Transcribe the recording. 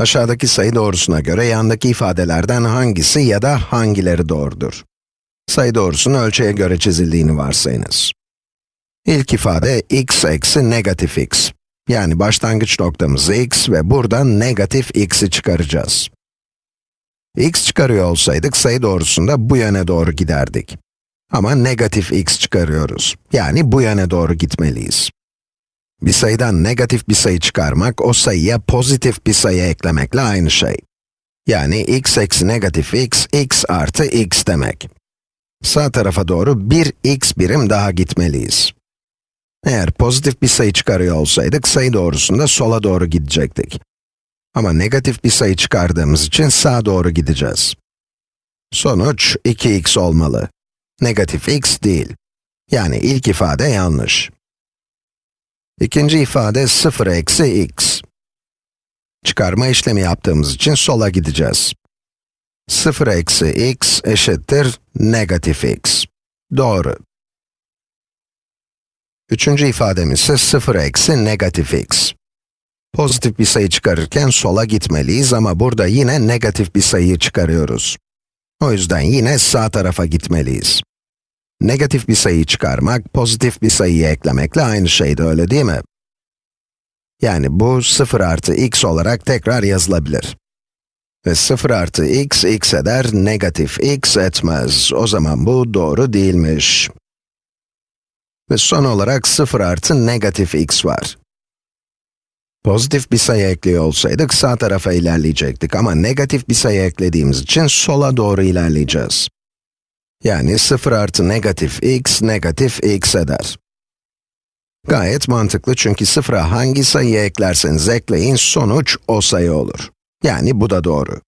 Aşağıdaki sayı doğrusuna göre yandaki ifadelerden hangisi ya da hangileri doğrudur? Sayı doğrusunun ölçüye göre çizildiğini varsayınız. İlk ifade x eksi negatif x. Yani başlangıç noktamız x ve buradan negatif x'i çıkaracağız. x çıkarıyor olsaydık sayı doğrusunda bu yöne doğru giderdik. Ama negatif x çıkarıyoruz. Yani bu yöne doğru gitmeliyiz. Bir sayıdan negatif bir sayı çıkarmak, o sayıya pozitif bir sayı eklemekle aynı şey. Yani x eksi negatif x, x artı x demek. Sağ tarafa doğru bir x birim daha gitmeliyiz. Eğer pozitif bir sayı çıkarıyor olsaydık, sayı doğrusunda sola doğru gidecektik. Ama negatif bir sayı çıkardığımız için sağa doğru gideceğiz. Sonuç 2x olmalı. Negatif x değil. Yani ilk ifade yanlış. İkinci ifade 0 eksi x. Çıkarma işlemi yaptığımız için sola gideceğiz. 0 eksi x eşittir negatif x. Doğru. Üçüncü ifademiz ise 0 eksi negatif x. Pozitif bir sayı çıkarırken sola gitmeliyiz ama burada yine negatif bir sayıyı çıkarıyoruz. O yüzden yine sağ tarafa gitmeliyiz. Negatif bir sayıyı çıkarmak, pozitif bir sayıyı eklemekle aynı şeydi, öyle değil mi? Yani bu 0 artı x olarak tekrar yazılabilir. Ve 0 artı x, x eder, negatif x etmez. O zaman bu doğru değilmiş. Ve son olarak 0 artı negatif x var. Pozitif bir sayı ekliyor olsaydık sağ tarafa ilerleyecektik ama negatif bir sayı eklediğimiz için sola doğru ilerleyeceğiz. Yani 0 artı negatif x, negatif x eder. Gayet mantıklı çünkü sıfıra hangi sayıyı eklerseniz ekleyin, sonuç o sayı olur. Yani bu da doğru.